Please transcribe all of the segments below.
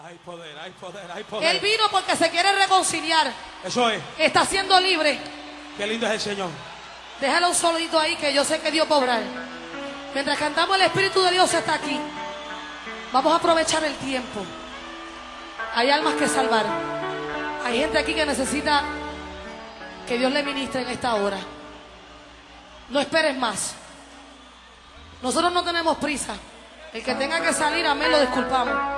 Hay poder, hay poder, hay poder. Él vino porque se quiere reconciliar. Eso es. Está siendo libre. Qué lindo es el Señor. Déjalo un solito ahí que yo sé que Dios va a obrar. Mientras cantamos, el Espíritu de Dios está aquí. Vamos a aprovechar el tiempo. Hay almas que salvar. Hay gente aquí que necesita que Dios le ministre en esta hora. No esperes más. Nosotros no tenemos prisa. El que tenga que salir, amén, lo disculpamos.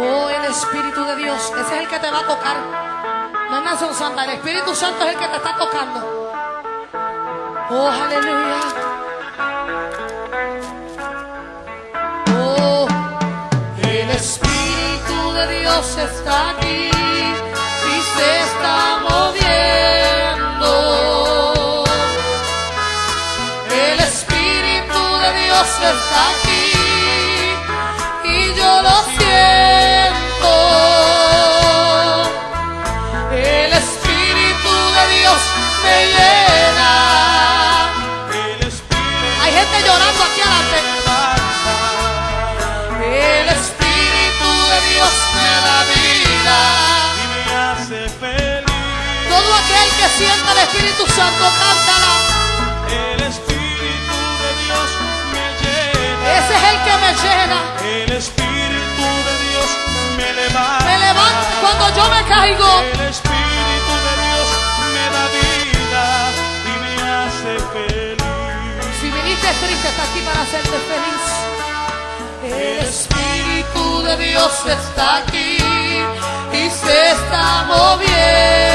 Oh, el Espíritu de Dios, ese es el que te va a tocar. No Nación Santa, el Espíritu Santo es el que te está tocando. Oh, aleluya. Oh, el Espíritu de Dios está aquí y se está moviendo. El Espíritu de Dios está aquí que sienta el Espíritu Santo, cántala. El Espíritu de Dios me llena. Ese es el que me llena. El Espíritu de Dios me levanta. Me levanta cuando yo me caigo. El Espíritu de Dios me da vida y me hace feliz. Si viniste triste, está aquí para hacerte feliz. El Espíritu de Dios está aquí y se está moviendo.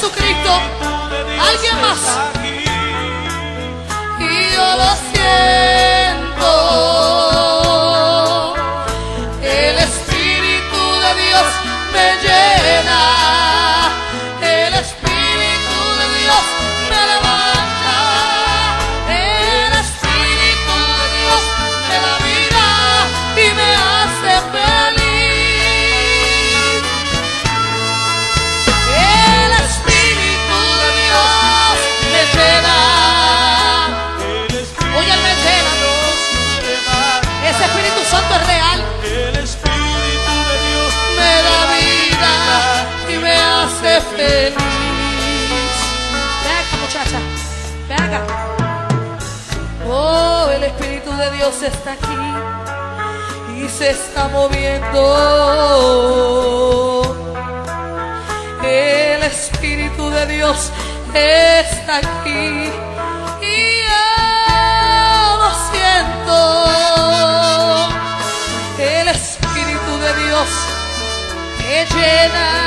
Jesucristo. ¿Alguien más? Feliz. Ven acá, muchacha. Ven acá. Oh, el Espíritu de Dios está aquí y se está moviendo. El Espíritu de Dios está aquí y yo lo siento. El Espíritu de Dios me llena.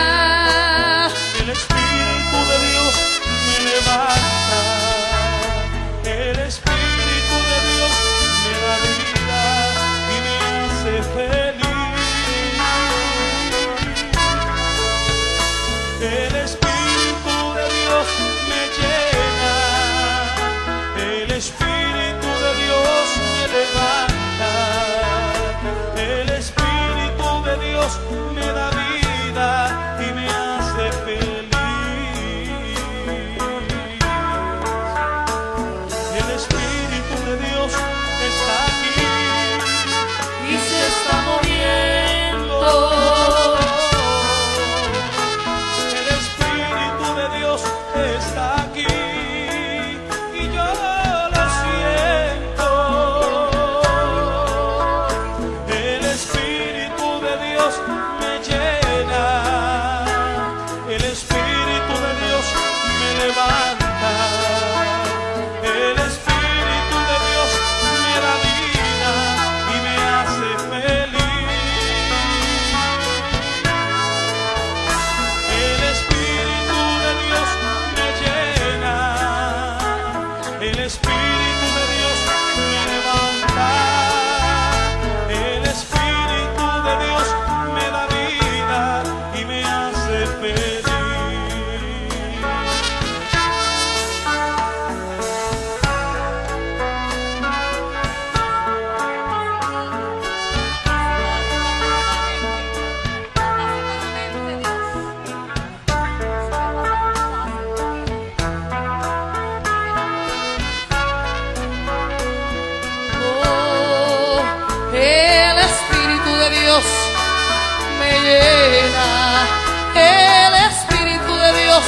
Me llena. El Espíritu de Dios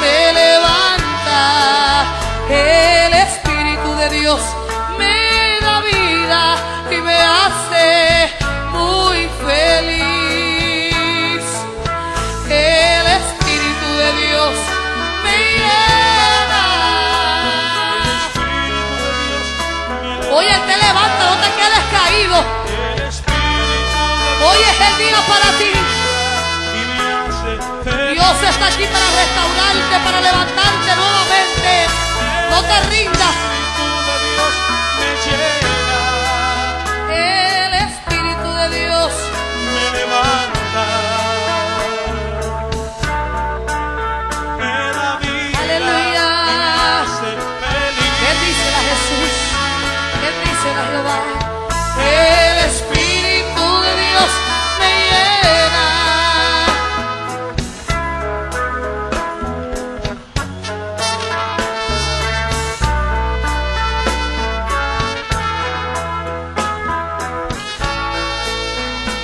me levanta. El Espíritu de Dios para levantarte nuevamente. No te rindas. El Espíritu de Dios me levanta. Me da vida. Aleluya. Bendícela Jesús. Bendícela Jehová.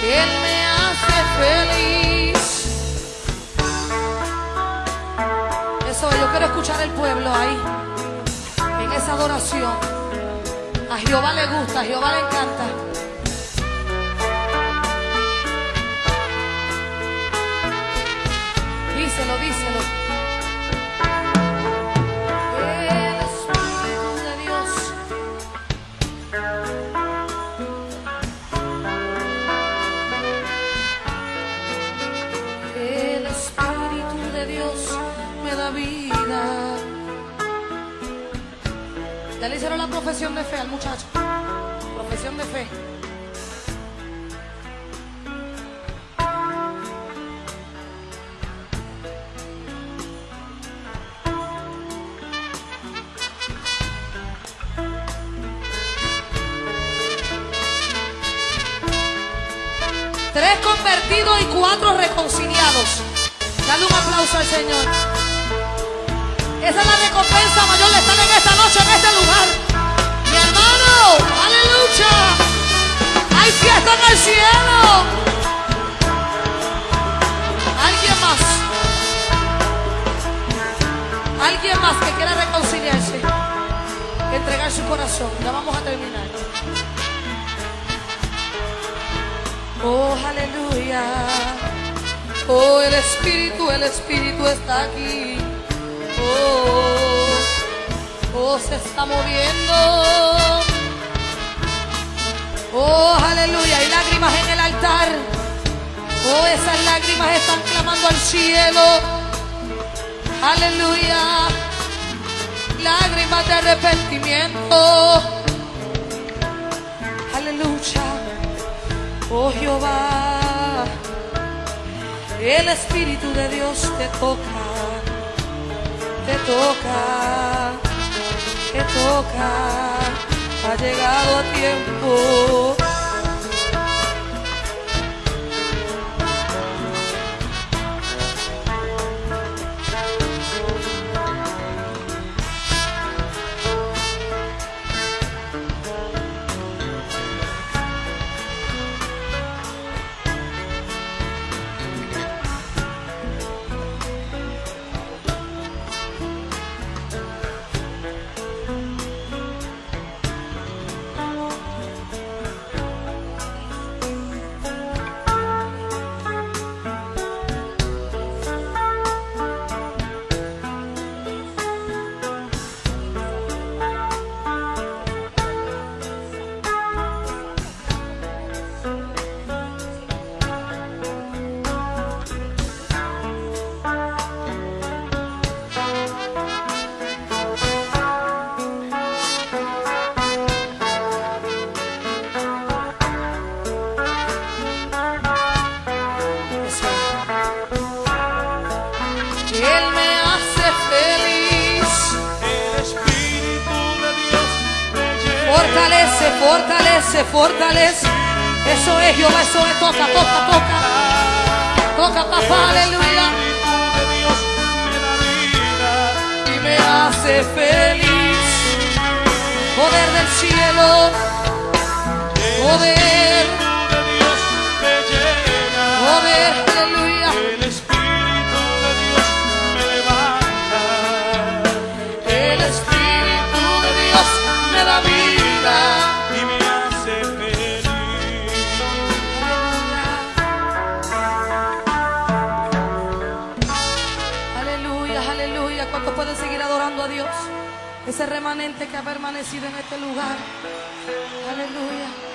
Él me hace feliz. Eso, yo quiero escuchar el pueblo ahí, en esa adoración. A Jehová le gusta, a Jehová le encanta. Díselo, díselo. Profesión de fe al muchacho. Profesión de fe. Tres convertidos y cuatro reconciliados. Dale un aplauso al Señor. Esa es la recompensa mayor de estar en esta noche, en este lugar. Aleluya. Hay fiesta en el cielo. Alguien más. Alguien más que quiera reconciliarse. Entregar su corazón. Ya vamos a terminar. Oh, aleluya. Oh, el Espíritu, el Espíritu está aquí. Oh, oh, se está moviendo. Oh, esas lágrimas están clamando al cielo. Aleluya. Lágrimas de arrepentimiento. Aleluya. Oh Jehová, el Espíritu de Dios te toca, te toca, te toca, ha llegado a tiempo. Fortalece, fortalece. Eso es Jehová, eso es. Toca, toca, toca. Toca, papá, aleluya. Y me hace feliz. Poder del cielo. El Poder. Dios, ese remanente que ha permanecido en este lugar. Aleluya.